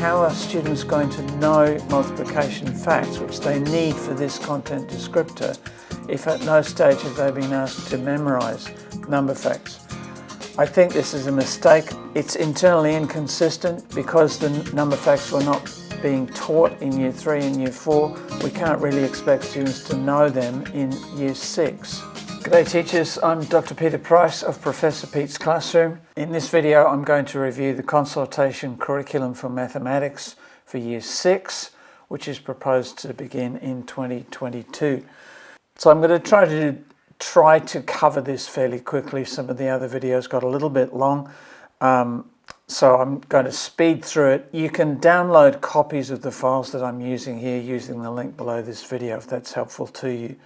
how are students going to know multiplication facts, which they need for this content descriptor, if at no stage have they been asked to memorize number facts. I think this is a mistake. It's internally inconsistent because the number facts were not being taught in year three and year four. We can't really expect students to know them in year six. G'day teachers, I'm Dr. Peter Price of Professor Pete's Classroom. In this video I'm going to review the consultation curriculum for mathematics for year 6 which is proposed to begin in 2022. So I'm going to try to try to cover this fairly quickly. Some of the other videos got a little bit long um, so I'm going to speed through it. You can download copies of the files that I'm using here using the link below this video if that's helpful to you.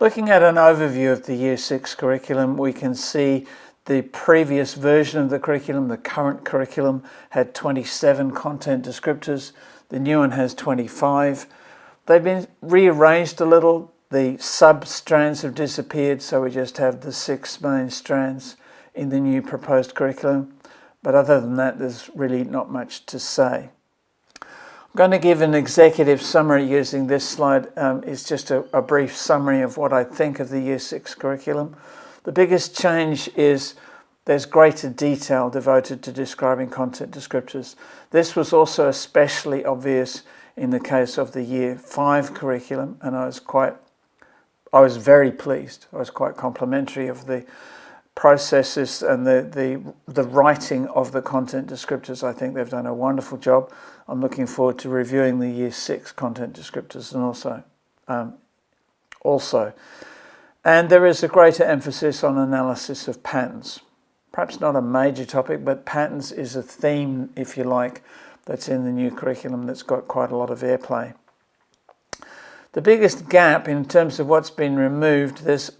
Looking at an overview of the Year 6 curriculum, we can see the previous version of the curriculum, the current curriculum, had 27 content descriptors. The new one has 25. They've been rearranged a little. The sub-strands have disappeared, so we just have the six main strands in the new proposed curriculum. But other than that, there's really not much to say. I'm going to give an executive summary using this slide. Um, it's just a, a, brief summary of what I think of the Year 6 curriculum. The biggest change is there's greater detail devoted to describing content descriptors. This was also especially obvious in the case of the Year 5 curriculum and I was quite, I was very pleased. I was quite complimentary of the processes and the, the, the writing of the content descriptors. I think they've done a wonderful job. I'm looking forward to reviewing the year six content descriptors and also, um, also. And there is a greater emphasis on analysis of patterns. Perhaps not a major topic, but patterns is a theme, if you like, that's in the new curriculum that's got quite a lot of airplay. The biggest gap in terms of what's been removed, there's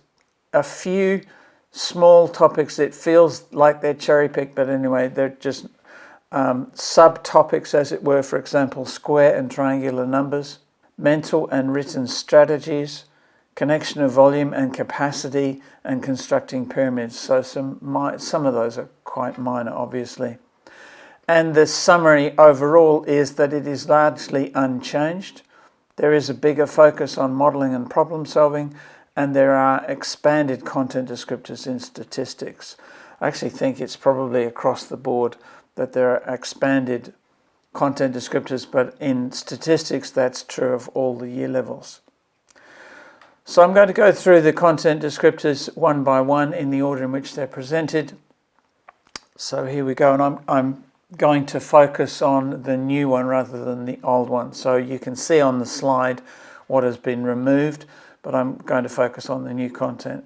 a few small topics that feels like they're cherry picked, but anyway, they're just um, subtopics, as it were, for example, square and triangular numbers, mental and written strategies, connection of volume and capacity, and constructing pyramids. So some, some of those are quite minor, obviously. And the summary overall is that it is largely unchanged. There is a bigger focus on modelling and problem solving, and there are expanded content descriptors in statistics. I actually think it's probably across the board that there are expanded content descriptors, but in statistics that's true of all the year levels. So I'm going to go through the content descriptors one by one in the order in which they're presented. So here we go, and I'm, I'm going to focus on the new one rather than the old one. So you can see on the slide what has been removed but I'm going to focus on the new content.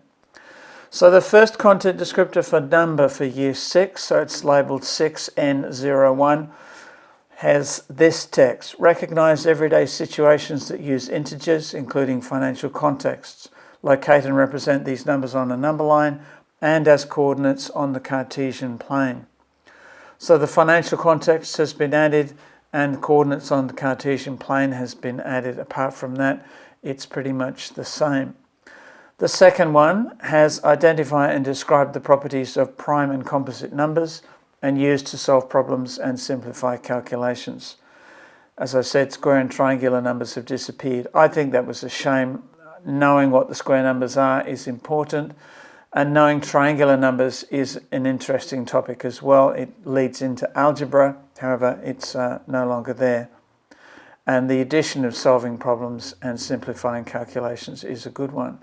So the first content descriptor for number for year 6, so it's labelled 6N01, has this text. Recognize everyday situations that use integers, including financial contexts. Locate and represent these numbers on a number line and as coordinates on the Cartesian plane. So the financial context has been added and coordinates on the Cartesian plane has been added. Apart from that, it's pretty much the same. The second one has identify and describe the properties of prime and composite numbers and used to solve problems and simplify calculations. As I said, square and triangular numbers have disappeared. I think that was a shame. Knowing what the square numbers are is important and knowing triangular numbers is an interesting topic as well. It leads into algebra, however, it's uh, no longer there and the addition of solving problems and simplifying calculations is a good one.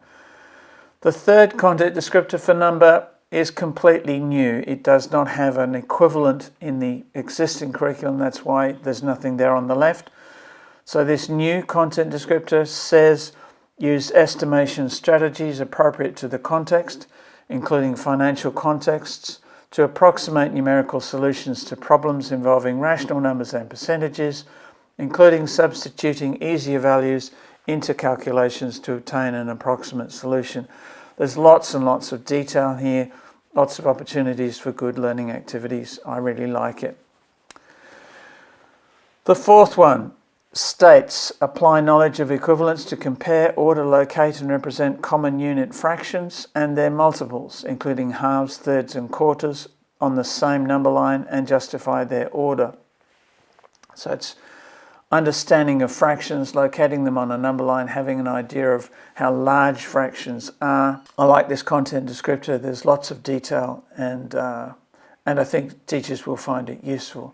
The third content descriptor for number is completely new. It does not have an equivalent in the existing curriculum. That's why there's nothing there on the left. So this new content descriptor says use estimation strategies appropriate to the context, including financial contexts, to approximate numerical solutions to problems involving rational numbers and percentages, including substituting easier values into calculations to obtain an approximate solution. There's lots and lots of detail here, lots of opportunities for good learning activities. I really like it. The fourth one states apply knowledge of equivalence to compare, order, locate and represent common unit fractions and their multiples, including halves, thirds and quarters on the same number line and justify their order. So it's understanding of fractions, locating them on a number line, having an idea of how large fractions are. I like this content descriptor. There's lots of detail and, uh, and I think teachers will find it useful.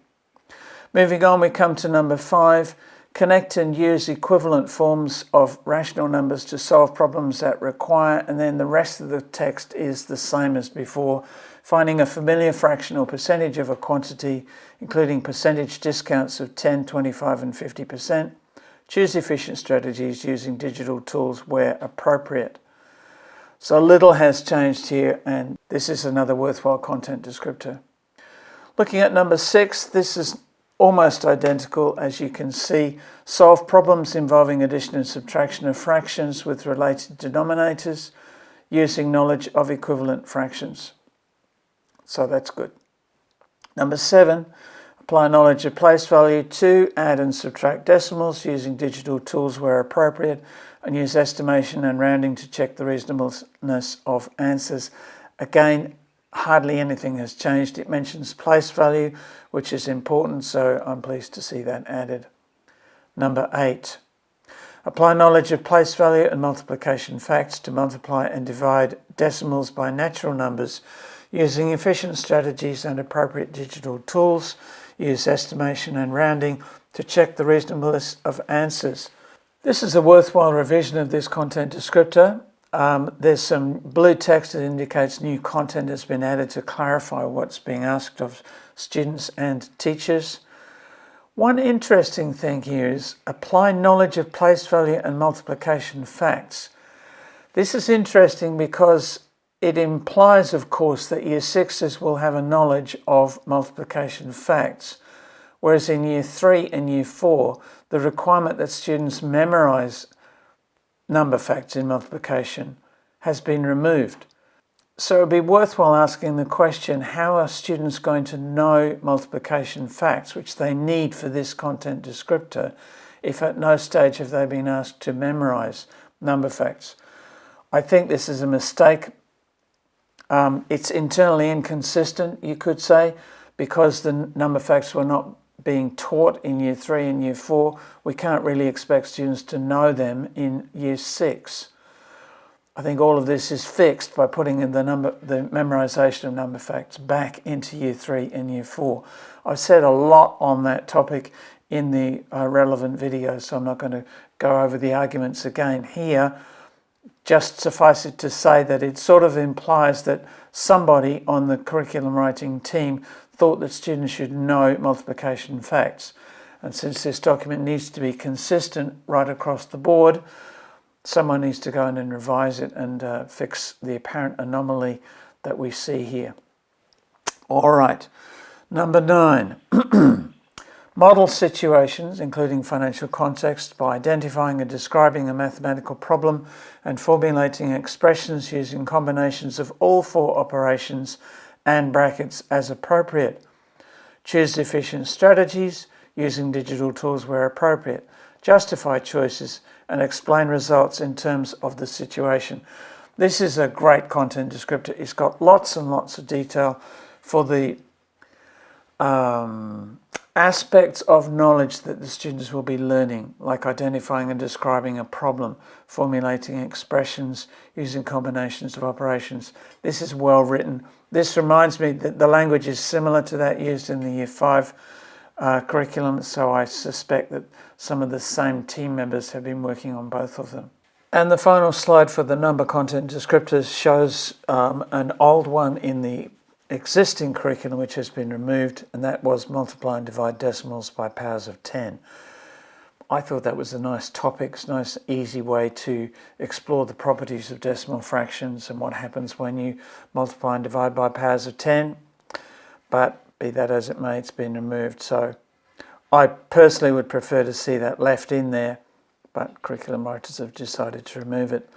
Moving on, we come to number five, connect and use equivalent forms of rational numbers to solve problems that require, and then the rest of the text is the same as before, finding a familiar fraction or percentage of a quantity, including percentage discounts of 10, 25 and 50%. Choose efficient strategies using digital tools where appropriate. So little has changed here and this is another worthwhile content descriptor. Looking at number six, this is almost identical as you can see. Solve problems involving addition and subtraction of fractions with related denominators using knowledge of equivalent fractions. So that's good. Number seven, apply knowledge of place value to add and subtract decimals using digital tools where appropriate and use estimation and rounding to check the reasonableness of answers. Again, hardly anything has changed. It mentions place value, which is important, so I'm pleased to see that added. Number eight, apply knowledge of place value and multiplication facts to multiply and divide decimals by natural numbers Using efficient strategies and appropriate digital tools, use estimation and rounding to check the reasonableness of answers. This is a worthwhile revision of this content descriptor. Um, there's some blue text that indicates new content has been added to clarify what's being asked of students and teachers. One interesting thing here is apply knowledge of place value and multiplication facts. This is interesting because it implies, of course, that Year 6s will have a knowledge of multiplication facts, whereas in Year 3 and Year 4, the requirement that students memorise number facts in multiplication has been removed. So it would be worthwhile asking the question, how are students going to know multiplication facts, which they need for this content descriptor, if at no stage have they been asked to memorise number facts? I think this is a mistake um, it's internally inconsistent, you could say, because the number facts were not being taught in year three and year four. We can't really expect students to know them in year six. I think all of this is fixed by putting in the number, the memorization of number facts back into year three and year four. I've said a lot on that topic in the uh, relevant video, so I'm not going to go over the arguments again here just suffice it to say that it sort of implies that somebody on the curriculum writing team thought that students should know multiplication facts. And since this document needs to be consistent right across the board, someone needs to go in and revise it and uh, fix the apparent anomaly that we see here. All right, number nine. Model situations, including financial context, by identifying and describing a mathematical problem and formulating expressions using combinations of all four operations and brackets as appropriate. Choose efficient strategies using digital tools where appropriate. Justify choices and explain results in terms of the situation. This is a great content descriptor. It's got lots and lots of detail for the um, aspects of knowledge that the students will be learning, like identifying and describing a problem, formulating expressions, using combinations of operations. This is well written. This reminds me that the language is similar to that used in the Year 5 uh, curriculum, so I suspect that some of the same team members have been working on both of them. And the final slide for the number content descriptors shows um, an old one in the existing curriculum which has been removed, and that was multiply and divide decimals by powers of 10. I thought that was a nice topic, a nice easy way to explore the properties of decimal fractions and what happens when you multiply and divide by powers of 10. But be that as it may, it's been removed. So I personally would prefer to see that left in there, but curriculum writers have decided to remove it.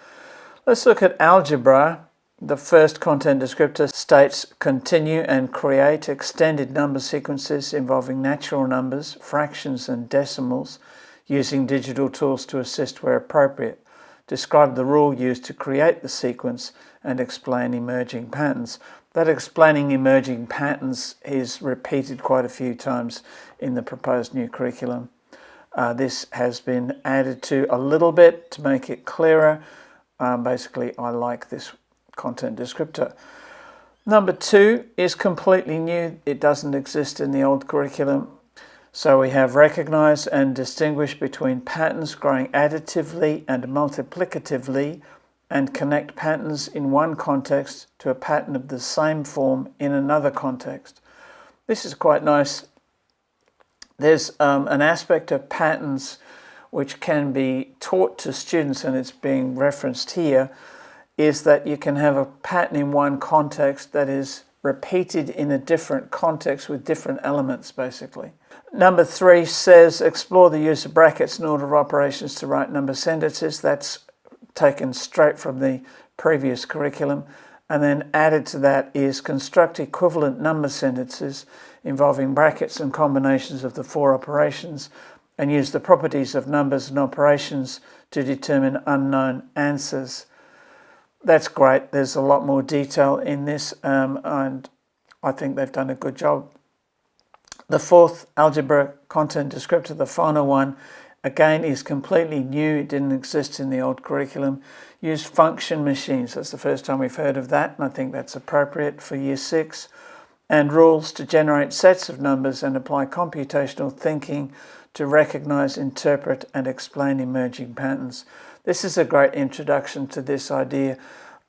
Let's look at algebra. The first content descriptor states continue and create extended number sequences involving natural numbers, fractions and decimals using digital tools to assist where appropriate. describe the rule used to create the sequence, and explain emerging patterns. That explaining emerging patterns is repeated quite a few times in the proposed new curriculum. Uh, this has been added to a little bit to make it clearer. Um, basically, I like this content descriptor. Number two is completely new. It doesn't exist in the old curriculum. So we have recognized and distinguished between patterns growing additively and multiplicatively and connect patterns in one context to a pattern of the same form in another context. This is quite nice. There's um, an aspect of patterns which can be taught to students and it's being referenced here is that you can have a pattern in one context that is repeated in a different context with different elements basically. Number three says explore the use of brackets in order of operations to write number sentences. That's taken straight from the previous curriculum. And then added to that is construct equivalent number sentences involving brackets and combinations of the four operations and use the properties of numbers and operations to determine unknown answers. That's great. There's a lot more detail in this um, and I think they've done a good job. The fourth algebra content descriptor, the final one, again is completely new. It didn't exist in the old curriculum. Use function machines. That's the first time we've heard of that, and I think that's appropriate for year six. And rules to generate sets of numbers and apply computational thinking to recognize, interpret, and explain emerging patterns. This is a great introduction to this idea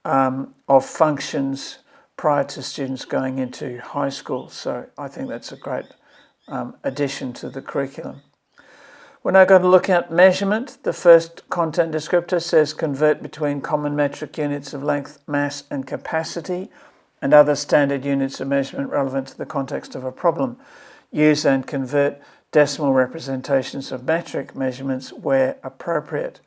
um, of functions prior to students going into high school. So I think that's a great um, addition to the curriculum. We're now going to look at measurement. The first content descriptor says convert between common metric units of length, mass and capacity and other standard units of measurement relevant to the context of a problem. Use and convert decimal representations of metric measurements where appropriate.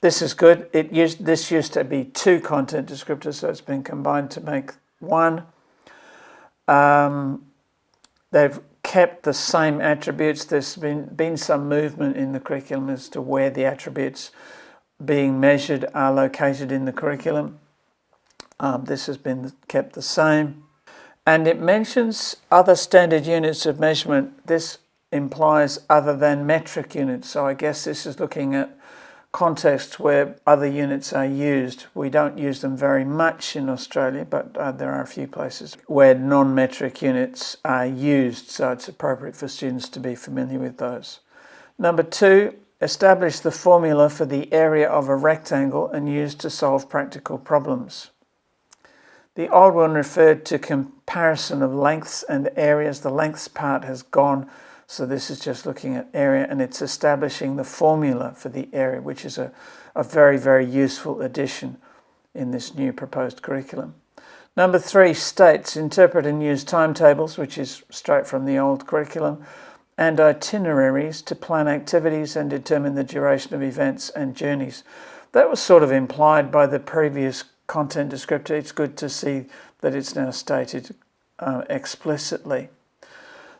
This is good. It used, this used to be two content descriptors, so it's been combined to make one. Um, They've kept the same attributes. There's been, been some movement in the curriculum as to where the attributes being measured are located in the curriculum. Um, this has been kept the same. And it mentions other standard units of measurement. This implies other than metric units. So I guess this is looking at contexts where other units are used. We don't use them very much in Australia, but uh, there are a few places where non-metric units are used, so it's appropriate for students to be familiar with those. Number two, establish the formula for the area of a rectangle and use to solve practical problems. The old one referred to comparison of lengths and areas. The lengths part has gone so this is just looking at area and it's establishing the formula for the area, which is a, a very, very useful addition in this new proposed curriculum. Number three, states interpret and use timetables, which is straight from the old curriculum, and itineraries to plan activities and determine the duration of events and journeys. That was sort of implied by the previous content descriptor. It's good to see that it's now stated uh, explicitly.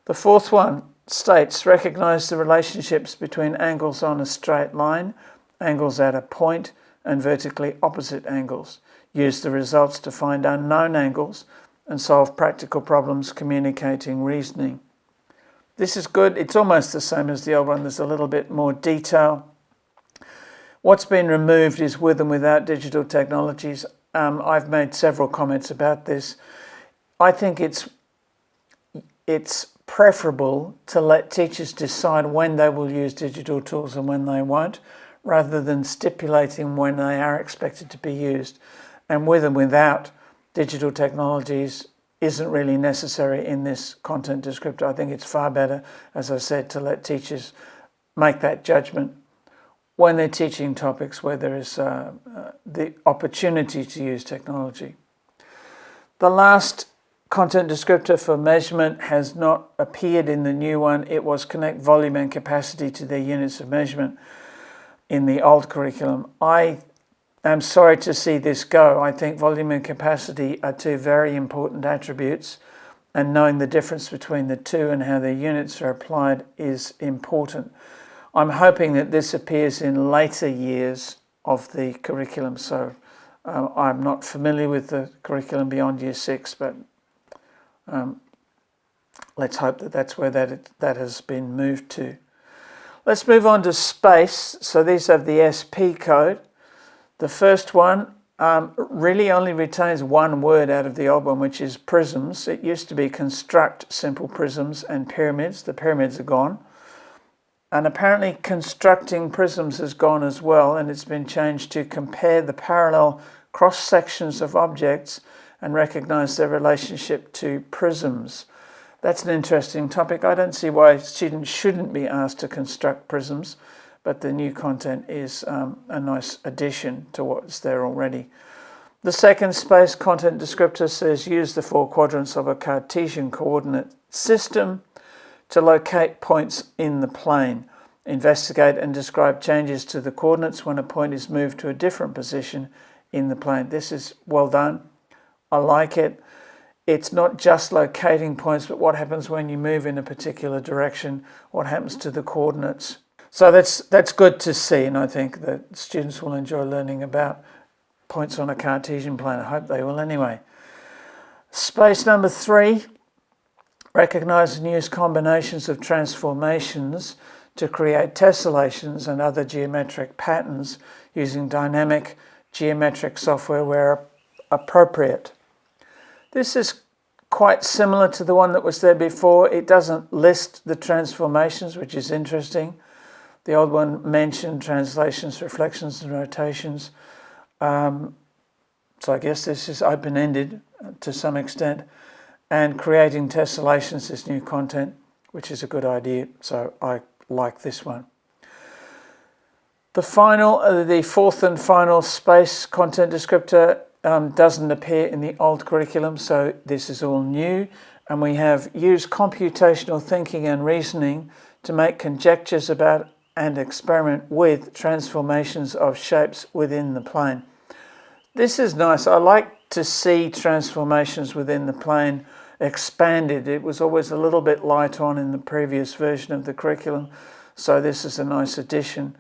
The fourth one, states recognize the relationships between angles on a straight line, angles at a point, and vertically opposite angles. Use the results to find unknown angles and solve practical problems communicating reasoning. This is good. It's almost the same as the old one. There's a little bit more detail. What's been removed is with and without digital technologies. Um, I've made several comments about this. I think it's it's preferable to let teachers decide when they will use digital tools and when they won't, rather than stipulating when they are expected to be used. And with and without digital technologies isn't really necessary in this content descriptor. I think it's far better, as I said, to let teachers make that judgment when they're teaching topics where there is uh, uh, the opportunity to use technology. The last content descriptor for measurement has not appeared in the new one. It was connect volume and capacity to their units of measurement in the old curriculum. I am sorry to see this go. I think volume and capacity are two very important attributes and knowing the difference between the two and how their units are applied is important. I'm hoping that this appears in later years of the curriculum. So uh, I'm not familiar with the curriculum beyond year six, but um, let's hope that that's where that, that has been moved to. Let's move on to space. So these have the SP code. The first one um, really only retains one word out of the old one, which is prisms. It used to be construct simple prisms and pyramids. The pyramids are gone. And apparently constructing prisms has gone as well, and it's been changed to compare the parallel cross sections of objects and recognize their relationship to prisms. That's an interesting topic. I don't see why students shouldn't be asked to construct prisms, but the new content is um, a nice addition to what's there already. The second space content descriptor says use the four quadrants of a Cartesian coordinate system to locate points in the plane. Investigate and describe changes to the coordinates when a point is moved to a different position in the plane. This is well done. I like it. It's not just locating points, but what happens when you move in a particular direction, what happens to the coordinates. So that's, that's good to see, and I think that students will enjoy learning about points on a Cartesian plane. I hope they will anyway. Space number three, Recognize and use combinations of transformations to create tessellations and other geometric patterns using dynamic geometric software where appropriate. This is quite similar to the one that was there before. It doesn't list the transformations, which is interesting. The old one mentioned translations, reflections, and rotations. Um, so I guess this is open-ended to some extent and creating tessellations is new content, which is a good idea. So I like this one. The final, uh, the fourth and final space content descriptor um, doesn't appear in the old curriculum, so this is all new. And we have used computational thinking and reasoning to make conjectures about and experiment with transformations of shapes within the plane. This is nice. I like to see transformations within the plane expanded. It was always a little bit light on in the previous version of the curriculum. So this is a nice addition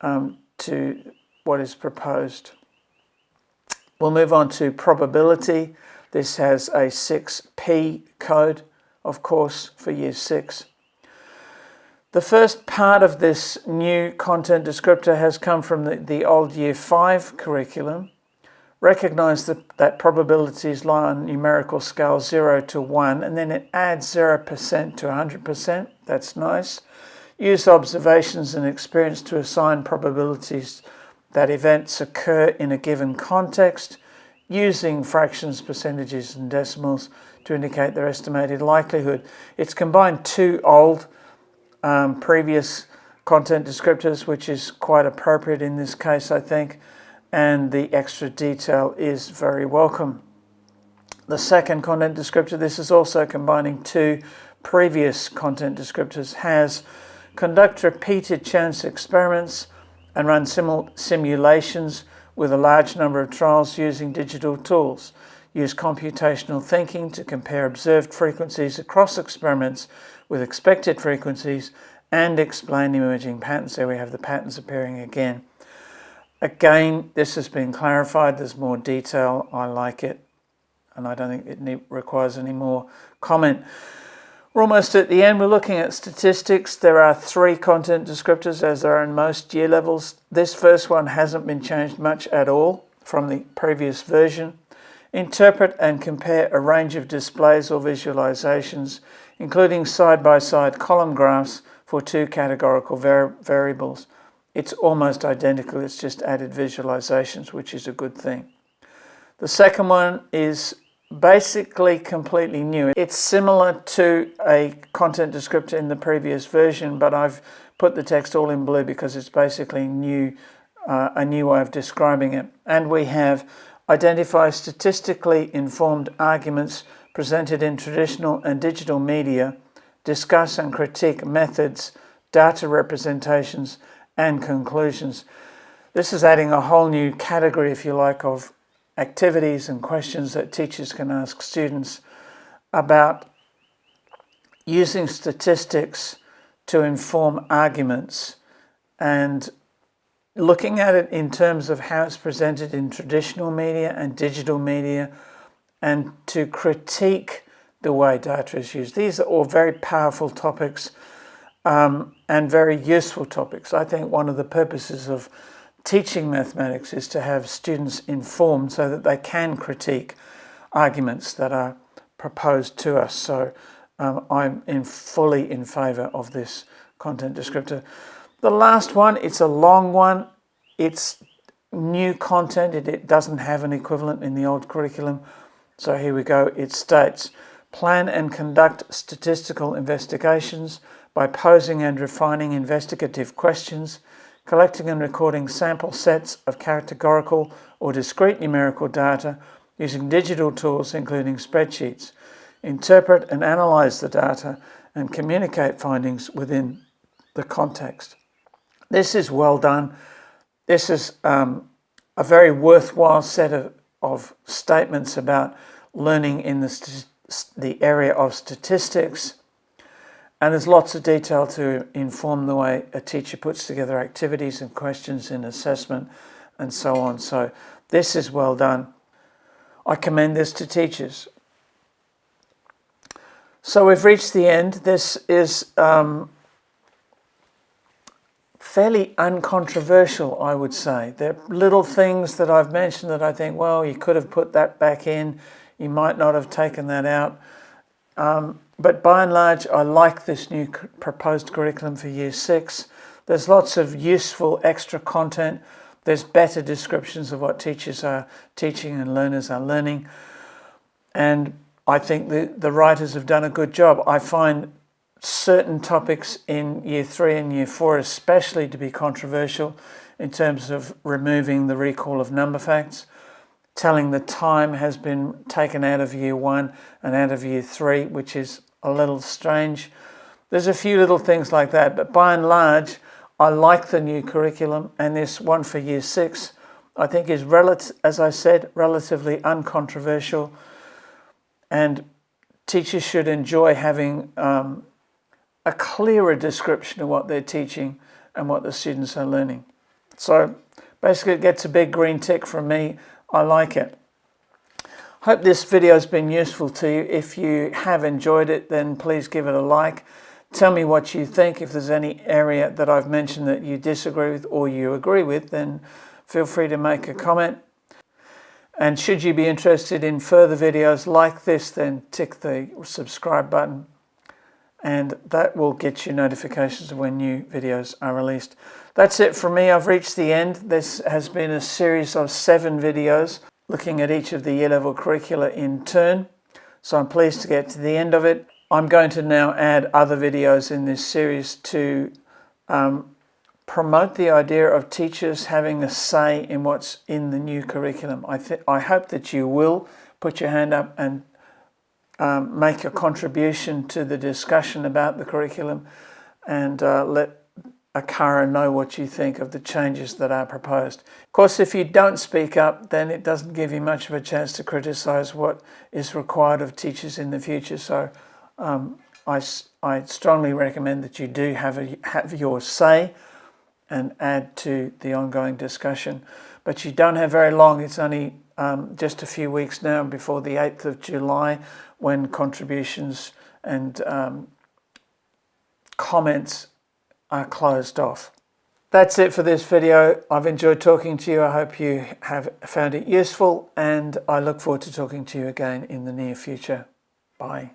um, to what is proposed. We'll move on to probability. This has a 6P code, of course, for year six. The first part of this new content descriptor has come from the, the old year five curriculum. Recognize that, that probabilities lie on numerical scale 0 to 1 and then it adds 0% to 100%. That's nice. Use observations and experience to assign probabilities that events occur in a given context using fractions, percentages and decimals to indicate their estimated likelihood. It's combined two old um, previous content descriptors which is quite appropriate in this case I think and the extra detail is very welcome. The second content descriptor, this is also combining two previous content descriptors, has conduct repeated chance experiments and run simulations with a large number of trials using digital tools. Use computational thinking to compare observed frequencies across experiments with expected frequencies and explain emerging patterns. There we have the patterns appearing again. Again, this has been clarified. There's more detail. I like it. And I don't think it requires any more comment. We're almost at the end. We're looking at statistics. There are three content descriptors as there are in most year levels. This first one hasn't been changed much at all from the previous version. Interpret and compare a range of displays or visualizations, including side-by-side -side column graphs for two categorical var variables. It's almost identical, it's just added visualizations, which is a good thing. The second one is basically completely new. It's similar to a content descriptor in the previous version, but I've put the text all in blue because it's basically new, uh, a new way of describing it. And we have identify statistically informed arguments presented in traditional and digital media, discuss and critique methods, data representations, and conclusions. This is adding a whole new category, if you like, of activities and questions that teachers can ask students about using statistics to inform arguments and looking at it in terms of how it's presented in traditional media and digital media and to critique the way data is used. These are all very powerful topics um, and very useful topics. I think one of the purposes of teaching mathematics is to have students informed so that they can critique arguments that are proposed to us. So um, I'm in fully in favour of this content descriptor. The last one, it's a long one. It's new content. It, it doesn't have an equivalent in the old curriculum. So here we go. It states, plan and conduct statistical investigations by posing and refining investigative questions, collecting and recording sample sets of categorical or discrete numerical data using digital tools including spreadsheets, interpret and analyze the data and communicate findings within the context. This is well done. This is um, a very worthwhile set of, of statements about learning in the, the area of statistics. And there's lots of detail to inform the way a teacher puts together activities and questions in assessment and so on. So this is well done. I commend this to teachers. So we've reached the end. This is um, fairly uncontroversial, I would say. There are little things that I've mentioned that I think, well, you could have put that back in, you might not have taken that out. Um, but by and large, I like this new proposed curriculum for Year 6. There's lots of useful extra content. There's better descriptions of what teachers are teaching and learners are learning. And I think the, the writers have done a good job. I find certain topics in year three and year four especially to be controversial in terms of removing the recall of number facts, telling the time has been taken out of year one and out of year three, which is a little strange. There's a few little things like that, but by and large, I like the new curriculum and this one for year six, I think is, relative, as I said, relatively uncontroversial and teachers should enjoy having um, a clearer description of what they're teaching and what the students are learning. So basically it gets a big green tick from me. I like it. Hope this video has been useful to you. If you have enjoyed it, then please give it a like. Tell me what you think. If there's any area that I've mentioned that you disagree with or you agree with, then feel free to make a comment. And should you be interested in further videos like this, then tick the subscribe button and that will get you notifications of when new videos are released. That's it from me. I've reached the end. This has been a series of seven videos looking at each of the year level curricula in turn. So I'm pleased to get to the end of it. I'm going to now add other videos in this series to um, promote the idea of teachers having a say in what's in the new curriculum. I, I hope that you will put your hand up and um, make a contribution to the discussion about the curriculum and uh, let ACARA know what you think of the changes that are proposed. Of course, if you don't speak up, then it doesn't give you much of a chance to criticise what is required of teachers in the future. So um, I, I strongly recommend that you do have, a, have your say and add to the ongoing discussion. But you don't have very long. It's only um, just a few weeks now before the 8th of July when contributions and um, comments are closed off. That's it for this video. I've enjoyed talking to you. I hope you have found it useful and I look forward to talking to you again in the near future. Bye.